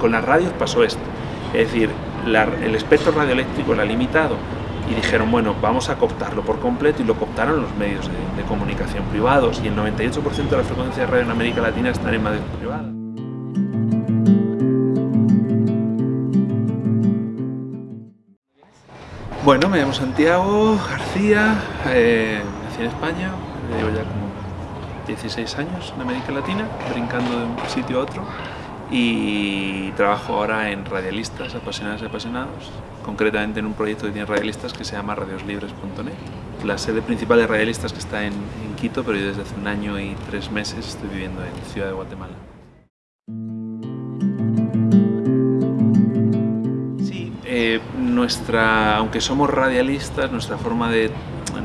con las radios pasó esto. Es decir, el espectro radioeléctrico era limitado y dijeron, bueno, vamos a cooptarlo por completo y lo cooptaron los medios de, comunicación privados y el 98% de la frecuencia de radio en América Latina están en medios privados. Bueno, me llamo Santiago García, eh, nací en España, llevo ya como 16 años en América Latina, brincando de un sitio a otro y trabajo ahora en Radialistas, apasionadas y apasionados, concretamente en un proyecto que tiene Radialistas que se llama radioslibres.net. La sede principal de Radialistas que está en, en, Quito, pero yo desde hace un año y tres meses estoy viviendo en Ciudad de Guatemala. Eh, nuestra, aunque somos radialistas, nuestra forma de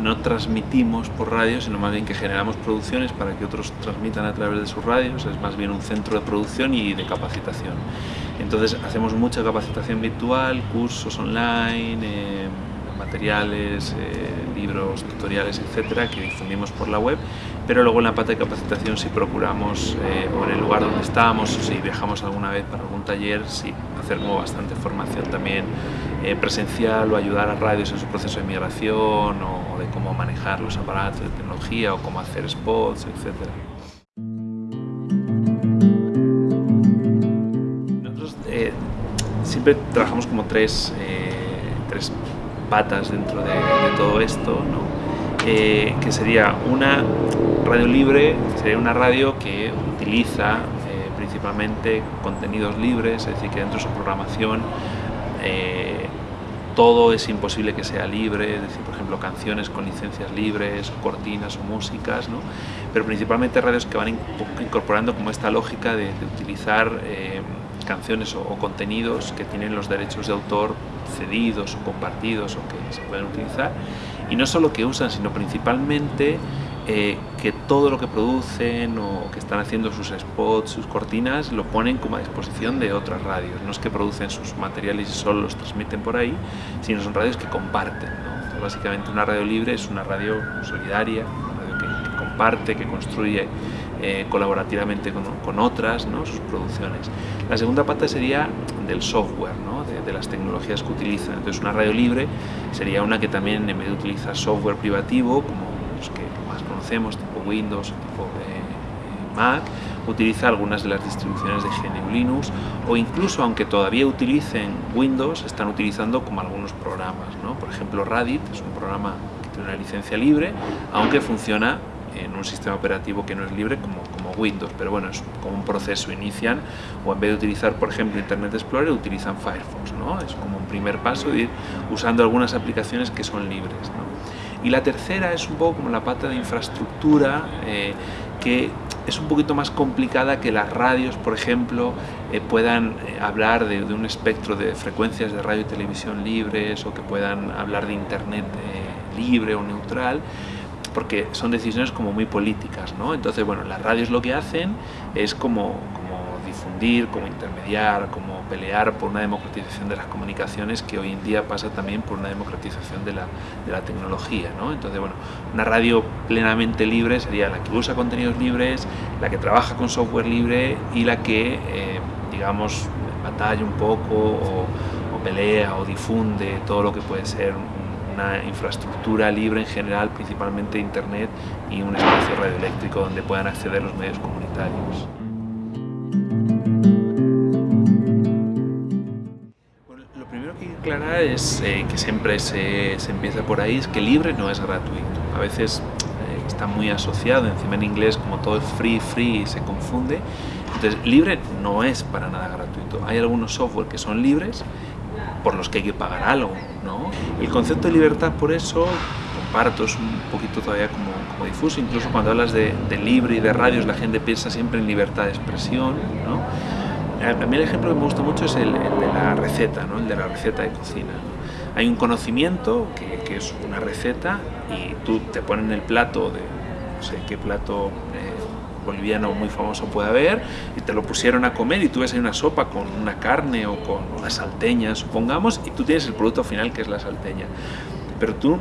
no transmitimos por radio, sino más bien que generamos producciones para que otros transmitan a través de sus radios, es más bien un centro de producción y de capacitación. Entonces hacemos mucha capacitación virtual, cursos online, eh, materiales, eh, libros, tutoriales, etcétera, que difundimos por la web, pero luego en la parte de capacitación si procuramos, eh, o en el lugar donde estamos, o si viajamos alguna vez para algún taller, sí hacer como bastante formación también eh, presencial o ayudar a radios en su proceso de migración o, de cómo manejar los aparatos de tecnología o cómo hacer spots, etcétera. Nosotros siempre trabajamos como tres, tres patas dentro de, todo esto, eh, que sería una radio libre, sería una radio que utiliza eh, principalmente contenidos libres, es decir, que dentro de su programación eh, todo es imposible que sea libre, es decir, por ejemplo, canciones con licencias libres, o cortinas o músicas, ¿no? pero principalmente radios que van incorporando como esta lógica de, utilizar canciones o, contenidos que tienen los derechos de autor cedidos o compartidos o que se pueden utilizar y no solo que usan sino principalmente eh, que todo lo que producen o que están haciendo sus spots, sus cortinas, lo ponen como a disposición de otras radios. No es que producen sus materiales y solo los transmiten por ahí, sino son radios que comparten. básicamente una radio libre es una radio solidaria, una radio que comparte, que construye eh, colaborativamente con, otras, ¿no? sus producciones. La segunda pata sería del software, de, las tecnologías que utilizan. Entonces una radio libre sería una que también en vez de utilizar software privativo, como los que más conocemos, tipo Windows tipo eh, Mac, utiliza algunas de las distribuciones de GNU Linux o incluso aunque todavía utilicen Windows, están utilizando como algunos programas. ¿no? Por ejemplo, Radit es un programa que tiene una licencia libre, aunque funciona en un sistema operativo que no es libre como, como Windows, pero bueno, es como un proceso, inician o en vez de utilizar por ejemplo Internet Explorer utilizan Firefox, ¿no? es como un primer paso de ir usando algunas aplicaciones que son libres. ¿no? Y la tercera es un poco como la pata de infraestructura eh, que es un poquito más complicada que las radios, por ejemplo, eh, puedan eh, hablar de, un espectro de frecuencias de radio y televisión libres o que puedan hablar de Internet libre o neutral, porque son decisiones como muy políticas, ¿no? Entonces, bueno, las radios lo que hacen es como, como difundir, como intermediar, como pelear por una democratización de las comunicaciones que hoy en día pasa también por una democratización de la, de la tecnología, ¿no? Entonces, bueno, una radio plenamente libre sería la que usa contenidos libres, la que trabaja con software libre y la que, eh, digamos, batalla un poco o, o pelea o difunde todo lo que puede ser una infraestructura libre en general, principalmente Internet y un espacio radioeléctrico donde puedan acceder los medios comunitarios. lo primero que hay que aclarar es eh, que siempre se, se, empieza por ahí, es que libre no es gratuito. A veces eh, está muy asociado, encima en inglés como todo es free, free se confunde. Entonces, libre no es para nada gratuito. Hay algunos software que son libres por los que hay que pagar algo. ¿No? El concepto de libertad, por eso, comparto, es un poquito todavía como, como difuso, incluso cuando hablas de, libre y de radios, la gente piensa siempre en libertad de expresión. ¿no? A mí el ejemplo que me gusta mucho es el, de la receta, ¿no? el de la receta de cocina. Hay un conocimiento que, que, es una receta y tú te pones en el plato de no sé qué plato eh, boliviano muy famoso puede haber, y te lo pusieron a comer y tú ves ahí una sopa con una carne o con una salteña, supongamos, y tú tienes el producto final que es la salteña. Pero tú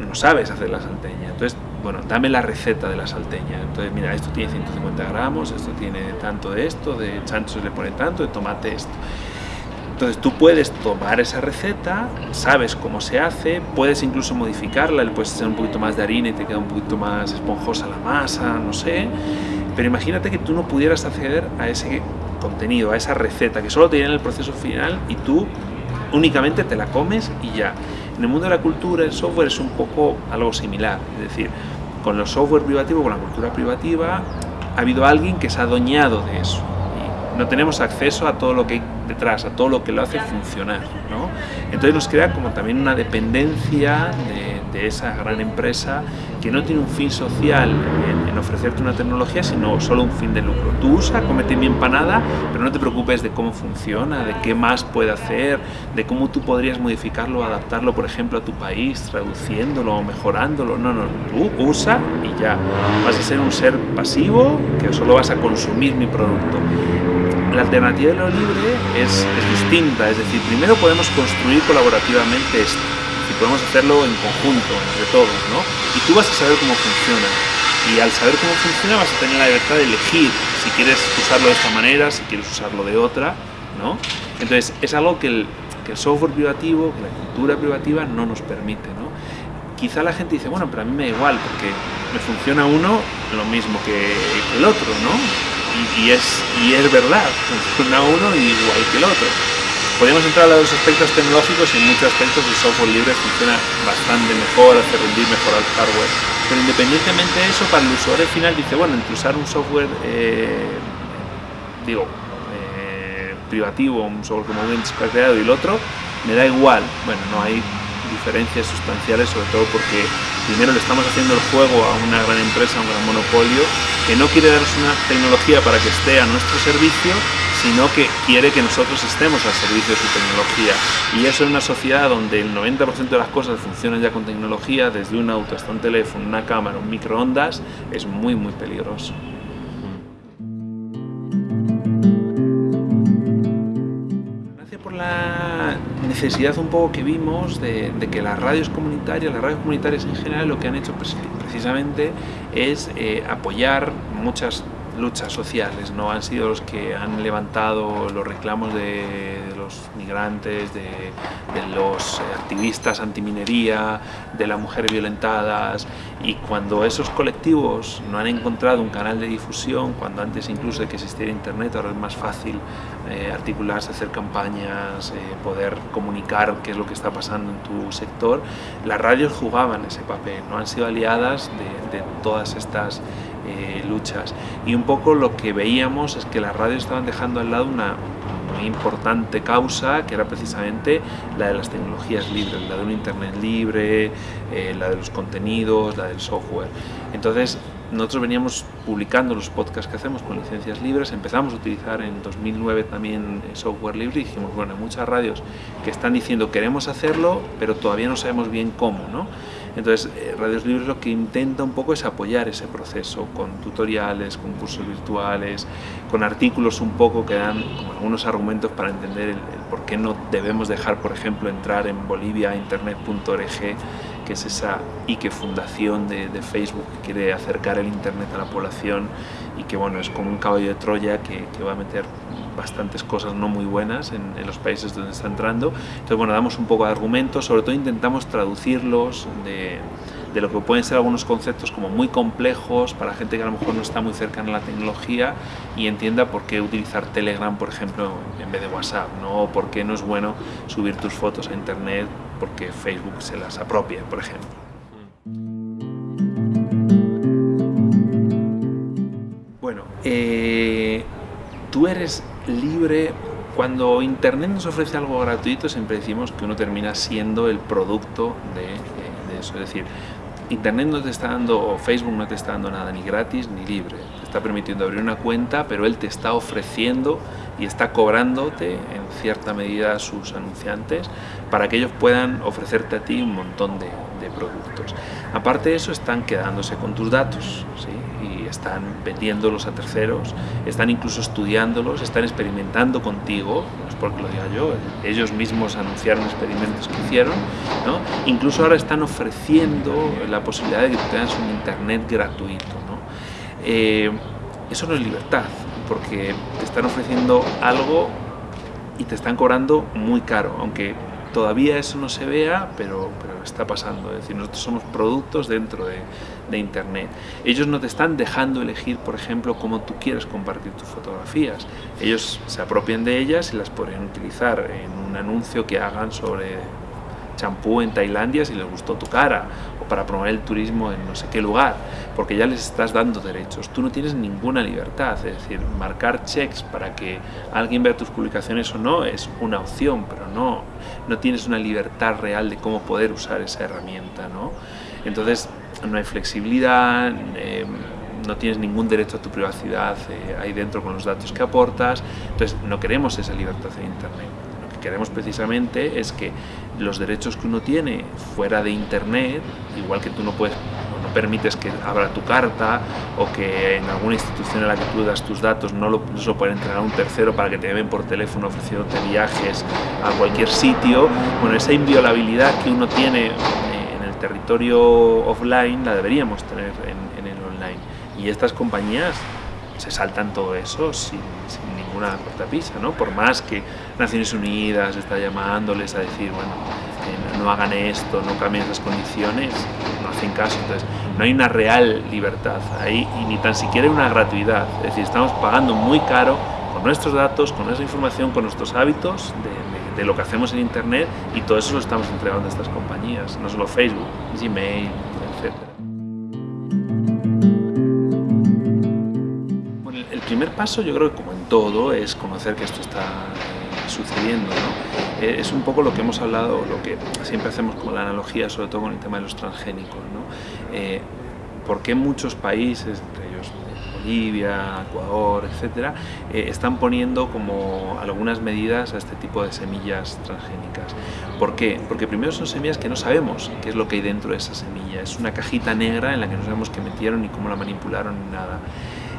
no sabes hacer la salteña. Entonces bueno, dame la receta de la salteña. Entonces, mira, esto tiene 150 gramos, esto tiene tanto de esto, de chancho se le pone tanto, de tomate esto. Entonces tú puedes tomar esa receta, sabes cómo se hace, puedes incluso modificarla, le puedes echar un poquito más de harina y te queda un poquito más esponjosa la masa, no sé. Pero imagínate que tú no pudieras acceder a ese contenido, a esa receta, que solo te en el proceso final y tú únicamente te la comes y ya. En el mundo de la cultura, el software es un poco algo similar, es decir, con los software privativos, con la cultura privativa, ha habido alguien que se ha adueñado de eso y no tenemos acceso a todo lo que hay detrás, a todo lo que lo hace funcionar. ¿no? Entonces nos crea como también una dependencia de, esa gran empresa que no tiene un fin social en, ofrecerte una tecnología, sino solo un fin de lucro. Tú usa, comete mi empanada, pero no te preocupes de cómo funciona, de qué más puede hacer, de cómo tú podrías modificarlo, adaptarlo, por ejemplo, a tu país, traduciéndolo o mejorándolo. No, no, tú usa y ya. Vas a ser un ser pasivo que solo vas a consumir mi producto. La alternativa de lo libre es, distinta, es decir, primero podemos construir colaborativamente esto, podemos hacerlo en conjunto, entre todos, ¿no? Y tú vas a saber cómo funciona, y al saber cómo funciona vas a tener la libertad de elegir si quieres usarlo de esta manera, si quieres usarlo de otra, ¿no? Entonces es algo que el, que el software privativo, que la cultura privativa no nos permite, ¿no? Quizá la gente dice, bueno, pero a mí me da igual, porque me funciona uno lo mismo que el otro, ¿no? y, es, y es verdad, funciona uno igual que el otro. Podemos entrar a los aspectos tecnológicos y en muchos aspectos el software libre funciona bastante mejor, hace rendir mejor al hardware. Pero independientemente de eso, para el usuario final dice, bueno, entre usar un software, eh, digo, eh, privativo, un software como Windows creado y el otro, me da igual. Bueno, no hay diferencias sustanciales, sobre todo porque primero le estamos haciendo el juego a una gran empresa, a un gran monopolio, que no quiere darnos una tecnología para que esté a nuestro servicio, sino que quiere que nosotros estemos al servicio de su tecnología. Y eso en una sociedad donde el 90% de las cosas funcionan ya con tecnología, desde un auto hasta un teléfono, una cámara, un microondas, es muy, muy peligroso. necesidad un poco que vimos de, que las radios comunitarias, las radios comunitarias en general, lo que han hecho precisamente es eh, apoyar muchas luchas sociales, no han sido los que han levantado los reclamos de, los migrantes, de, los activistas antiminería, de las mujeres violentadas y cuando esos colectivos no han encontrado un canal de difusión, cuando antes incluso de que existiera internet ahora es más fácil eh, articularse, hacer campañas, eh, poder comunicar qué es lo que está pasando en tu sector, las radios jugaban ese papel, no han sido aliadas de, de todas estas eh, luchas. Y un poco lo que veíamos es que las radios estaban dejando al lado una muy importante causa que era precisamente la de las tecnologías libres, la de un internet libre, eh, la de los contenidos, la del software. Entonces nosotros veníamos publicando los podcasts que hacemos con licencias libres, empezamos a utilizar en 2009 también software libre y dijimos, bueno, hay muchas radios que están diciendo queremos hacerlo, pero todavía no sabemos bien cómo, ¿no? Entonces, eh, Radios Libres lo que intenta un poco es apoyar ese proceso con tutoriales, con cursos virtuales, con artículos un poco que dan algunos argumentos para entender el, por qué no debemos dejar, por ejemplo, entrar en Bolivia internet.org, que es esa Ike fundación de, Facebook que quiere acercar el Internet a la población y que bueno, es como un caballo de Troya que, que va a meter bastantes cosas no muy buenas en, los países donde está entrando. Entonces, bueno, damos un poco de argumentos, sobre todo intentamos traducirlos de, de, lo que pueden ser algunos conceptos como muy complejos para gente que a lo mejor no está muy cercana a la tecnología y entienda por qué utilizar Telegram, por ejemplo, en vez de WhatsApp, ¿no? O por qué no es bueno subir tus fotos a Internet porque Facebook se las apropia, por ejemplo. Bueno, eh, tú eres libre. Cuando Internet nos ofrece algo gratuito, siempre decimos que uno termina siendo el producto de, eso. Es decir, Internet no te está dando, o Facebook no te está dando nada ni gratis ni libre. Te está permitiendo abrir una cuenta, pero él te está ofreciendo y está cobrándote en cierta medida a sus anunciantes para que ellos puedan ofrecerte a ti un montón de, de productos. Aparte de eso, están quedándose con tus datos. ¿sí? Están vendiéndolos a terceros, están incluso estudiándolos, están experimentando contigo, porque lo diga yo, ellos mismos anunciaron experimentos que hicieron, ¿no? incluso ahora están ofreciendo la posibilidad de que tengas un internet gratuito. ¿no? Eh, eso no es libertad, porque te están ofreciendo algo y te están cobrando muy caro, aunque todavía eso no se vea, pero, pero está pasando. Es decir, nosotros somos productos dentro de, de, Internet. Ellos no te están dejando elegir, por ejemplo, cómo tú quieres compartir tus fotografías. Ellos se apropian de ellas y las podrían utilizar en un anuncio que hagan sobre champú en Tailandia si les gustó tu cara o para promover el turismo en no sé qué lugar, porque ya les estás dando derechos. Tú no tienes ninguna libertad, es decir, marcar checks para que alguien vea tus publicaciones o no es una opción, pero no, no tienes una libertad real de cómo poder usar esa herramienta, ¿no? Entonces, no hay flexibilidad, eh, no tienes ningún derecho a tu privacidad eh, ahí dentro con los datos que aportas, entonces no queremos esa libertad en Internet. Queremos precisamente es que los derechos que uno tiene fuera de internet, igual que tú no puedes no permites que abra tu carta o que en alguna institución en la que tú das tus datos no lo, no puede entregar a un tercero para que te llamen por teléfono ofreciéndote viajes a cualquier sitio, bueno, esa inviolabilidad que uno tiene territorio offline la deberíamos tener en, en el online. Y estas compañías se saltan todo eso sin, sin ninguna cortapisa, ¿no? Por más que Naciones Unidas está llamándoles a decir, bueno, eh, no hagan esto, no cambien esas condiciones, no hacen caso, entonces no hay una real libertad ahí y ni tan siquiera una gratuidad, es decir, estamos pagando muy caro con nuestros datos, con nuestra información, con nuestros hábitos de, de, lo que hacemos en Internet y todo eso lo estamos entregando a estas compañías, no solo Facebook, Gmail, etcétera. el primer paso yo creo que como en todo es conocer que esto está eh, sucediendo. ¿no? Eh, es un poco lo que hemos hablado, lo que siempre hacemos como la analogía, sobre todo con el tema de los transgénicos. ¿no? Eh, ¿Por qué muchos países, Bolivia, Ecuador, etcétera, eh, están poniendo como algunas medidas a este tipo de semillas transgénicas? ¿Por qué? Porque primero son semillas que no sabemos qué es lo que hay dentro de esa semilla. Es una cajita negra en la que no sabemos qué metieron ni cómo la manipularon ni nada.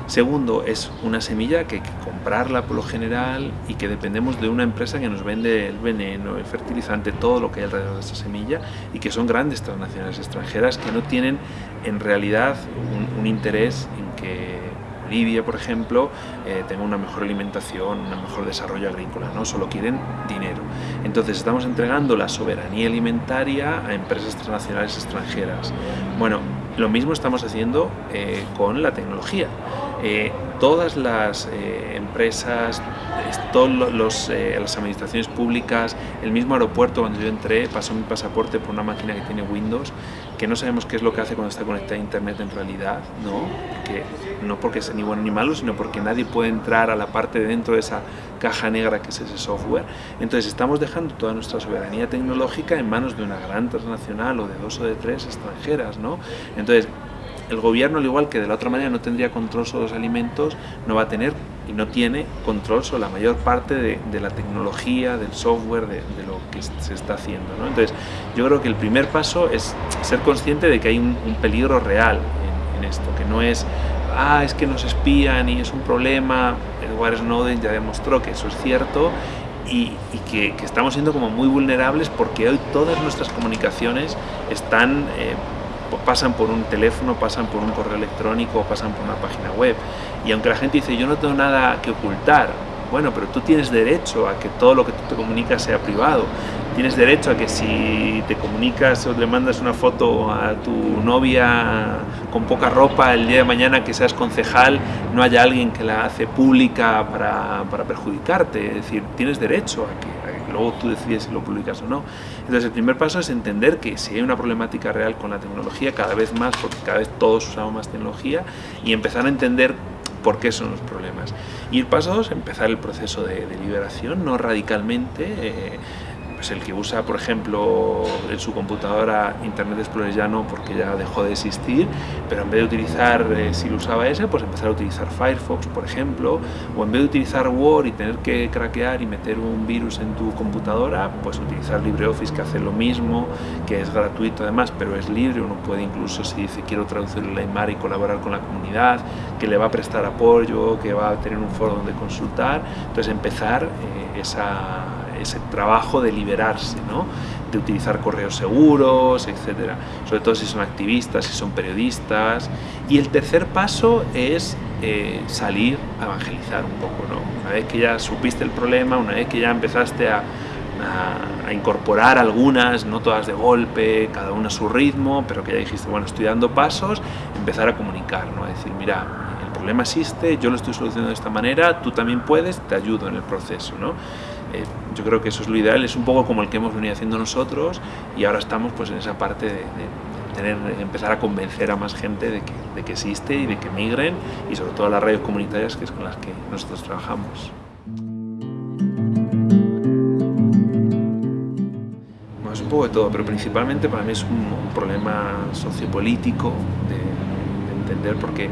Segundo, es una semilla que hay que comprarla por lo general y que dependemos de una empresa que nos vende el veneno, el fertilizante, todo lo que hay alrededor de esa semilla y que son grandes transnacionales extranjeras que no tienen en realidad un, un interés en que Bolivia, por ejemplo, eh, tenga una mejor alimentación, un mejor desarrollo agrícola, no solo quieren dinero. Entonces estamos entregando la soberanía alimentaria a empresas transnacionales extranjeras. Bueno, lo mismo estamos haciendo eh, con la tecnología. Eh, todas las eh, empresas, todas los, eh, las administraciones públicas, el mismo aeropuerto cuando yo entré pasó mi pasaporte por una máquina que tiene Windows, que no sabemos qué es lo que hace cuando está conectada a Internet en realidad, ¿no? Porque, no porque sea ni bueno ni malo, sino porque nadie puede entrar a la parte de dentro de esa caja negra que es ese software. Entonces estamos dejando toda nuestra soberanía tecnológica en manos de una gran transnacional o de dos o de tres extranjeras, ¿no? Entonces, el gobierno, al igual que de la otra manera no tendría control sobre los alimentos, no va a tener y no tiene control sobre la mayor parte de, la tecnología, del software, de, lo que se está haciendo. Entonces, yo creo que el primer paso es ser consciente de que hay un, peligro real en, esto, que no es, ah, es que nos espían y es un problema. Edward Snowden ya demostró que eso es cierto y, que, estamos siendo como muy vulnerables porque hoy todas nuestras comunicaciones están... Eh, pasan por un teléfono, pasan por un correo electrónico, pasan por una página web. Y aunque la gente dice, yo no tengo nada que ocultar, bueno, pero tú tienes derecho a que todo lo que tú te comunicas sea privado. Tienes derecho a que si te comunicas o le mandas una foto a tu novia con poca ropa el día de mañana que seas concejal, no haya alguien que la hace pública para, para perjudicarte. Es decir, tienes derecho a que, luego tú decides si lo publicas o no. Entonces el primer paso es entender que si hay una problemática real con la tecnología, cada vez más, porque cada vez todos usamos más tecnología, y empezar a entender por qué son los problemas. Y el paso dos, empezar el proceso de, liberación, no radicalmente, eh, pues el que usa, por ejemplo, en su computadora Internet Explorer ya no, porque ya dejó de existir, pero en vez de utilizar, eh, si usaba ese, pues empezar a utilizar Firefox, por ejemplo, o en vez de utilizar Word y tener que craquear y meter un virus en tu computadora, pues utilizar LibreOffice que hace lo mismo, que es gratuito además, pero es libre, uno puede incluso si dice quiero traducir el Aymar y colaborar con la comunidad, que le va a prestar apoyo, que va a tener un foro donde consultar, entonces empezar eh, esa ese trabajo de liberarse, ¿no? de utilizar correos seguros, etcétera, sobre todo si son activistas, si son periodistas. Y el tercer paso es eh, salir a evangelizar un poco, ¿no? Una vez que ya supiste el problema, una vez que ya empezaste a, a, incorporar algunas, no todas de golpe, cada una a su ritmo, pero que ya dijiste, bueno, estoy dando pasos, empezar a comunicar, ¿no? A decir, mira, el problema existe, yo lo estoy solucionando de esta manera, tú también puedes, te ayudo en el proceso, ¿no? Eh, yo creo que eso es lo ideal, es un poco como el que hemos venido haciendo nosotros y ahora estamos pues en esa parte de, tener, empezar a convencer a más gente de que, de que, existe y de que migren y sobre todo las radios comunitarias que es con las que nosotros trabajamos. es un poco de todo, pero principalmente para mí es un, problema sociopolítico de, de, entender porque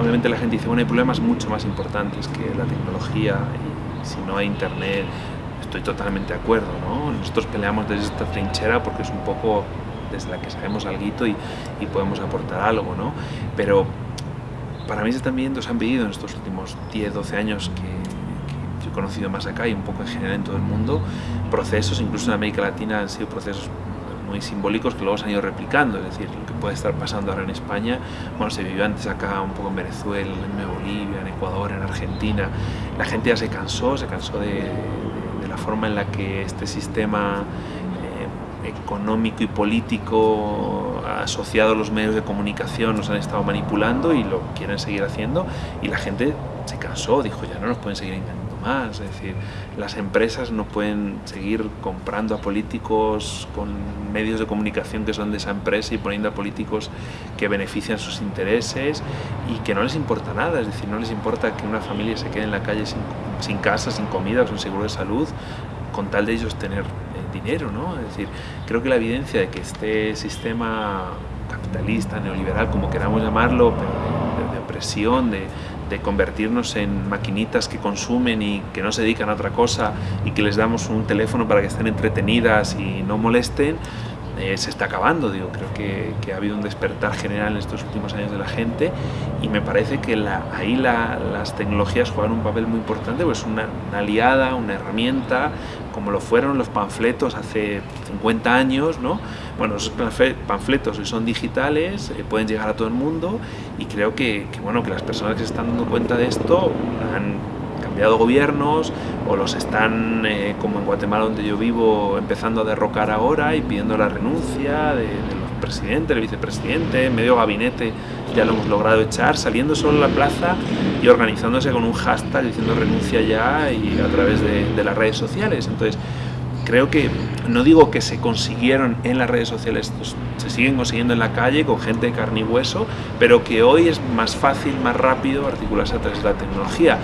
obviamente la gente dice, bueno, hay problemas mucho más importantes que la tecnología si no hay internet estoy totalmente de acuerdo, ¿no? Nosotros peleamos desde esta trinchera porque es un poco desde la que sabemos algo y, y podemos aportar algo, ¿no? Pero para mí viendo, se han vivido en estos últimos 10, 12 años que, que he conocido más acá y un poco en general en todo el mundo, procesos, incluso en América Latina han sido procesos muy simbólicos que luego se han ido replicando, es decir, lo que puede estar pasando ahora en España, bueno, se vivió antes acá un poco en Venezuela, en Bolivia, en Ecuador, en Argentina, la gente ya se cansó, se cansó de, de la forma en la que este sistema eh, económico y político asociado a los medios de comunicación nos han estado manipulando y lo quieren seguir haciendo. Y la gente se cansó, dijo ya no nos pueden seguir engañando más, es decir, las empresas no pueden seguir comprando a políticos con medios de comunicación que son de esa empresa y poniendo a políticos que benefician sus intereses y que no les importa nada, es decir, no les importa que una familia se quede en la calle sin, sin casa, sin comida, sin seguro de salud, con tal de ellos tener eh, dinero, ¿no? Es decir, creo que la evidencia de que este sistema capitalista, neoliberal, como queramos llamarlo, pero de, de opresión, de, de convertirnos en maquinitas que consumen y que no se dedican a otra cosa y que les damos un teléfono para que estén entretenidas y no molesten, eh, se está acabando. Digo, creo que, ha habido un despertar general en estos últimos años de la gente y me parece que ahí la, las tecnologías juegan un papel muy importante, pues una, aliada, una herramienta, como lo fueron los panfletos hace 50 años, ¿no? Bueno, esos panfletos hoy son digitales, eh, pueden llegar a todo el mundo y creo que, que, bueno, que las personas que se están dando cuenta de esto han cambiado gobiernos o los están, eh, como en Guatemala donde yo vivo, empezando a derrocar ahora y pidiendo la renuncia de, de los presidentes, del vicepresidente, medio gabinete ya lo hemos logrado echar, saliendo solo a la plaza y organizándose con un hashtag diciendo renuncia ya y a través de, de las redes sociales. Entonces, creo que, no digo que se consiguieron en las redes sociales, pues, se siguen consiguiendo en la calle con gente de carne y hueso, pero que hoy es más fácil, más rápido articularse a través de la tecnología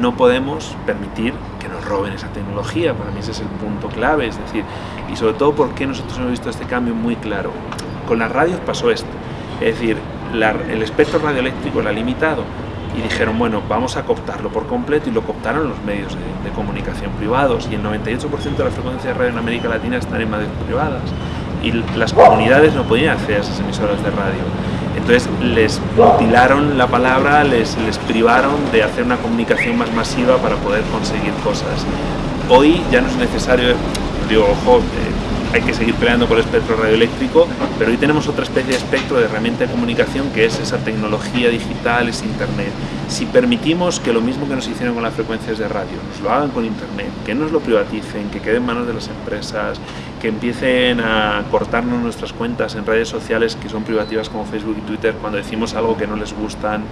no podemos permitir que nos roben esa tecnología, para mí ese es el punto clave, es decir, y sobre todo porque nosotros hemos visto este cambio muy claro. Con las radios pasó esto, es decir, el espectro radioeléctrico era limitado y dijeron, bueno, vamos a cooptarlo por completo y lo cooptaron los medios de, comunicación privados y el 98% de la frecuencia de radio en América Latina están en medios privadas y las comunidades no podían acceder a esas emisoras de radio entonces les mutilaron la palabra, les, les privaron de hacer una comunicación más masiva para poder conseguir cosas. Hoy ya no es necesario, digo, ojo, eh, hay que seguir peleando con el espectro radioeléctrico, pero hoy tenemos otra especie de espectro de herramienta de comunicación que es esa tecnología digital, es Internet. Si permitimos que lo mismo que nos hicieron con las frecuencias de radio, nos lo hagan con Internet, que nos lo privaticen, que quede en manos de las empresas, que empiecen a cortarnos nuestras cuentas en redes sociales que son privativas como Facebook y Twitter cuando decimos algo que no les gustan,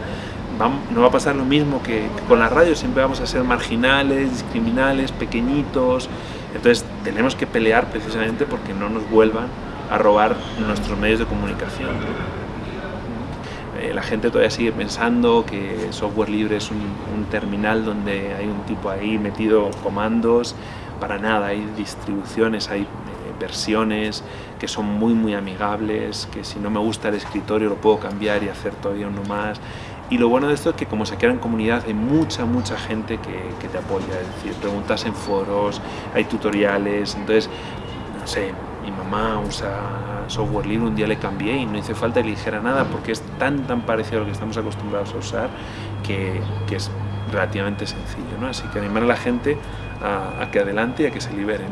no va a pasar lo mismo que, con la radio, siempre vamos a ser marginales, discriminales, pequeñitos, entonces tenemos que pelear precisamente porque no nos vuelvan a robar nuestros medios de comunicación. Eh, la gente todavía sigue pensando que software libre es un, un terminal donde hay un tipo ahí metido comandos. Para nada, hay distribuciones, hay versiones que son muy muy amigables, que si no me gusta el escritorio lo puedo cambiar y hacer todavía uno más. Y lo bueno de esto es que como se queda en comunidad hay mucha, mucha gente que, que te apoya, es decir, preguntas en foros, hay tutoriales, entonces, no sé, mi mamá usa software libre, un día le cambié y no hice falta que le nada porque es tan tan parecido a lo que estamos acostumbrados a usar que, que es relativamente sencillo, ¿no? Así que animar a la gente a, que adelante y a que se liberen.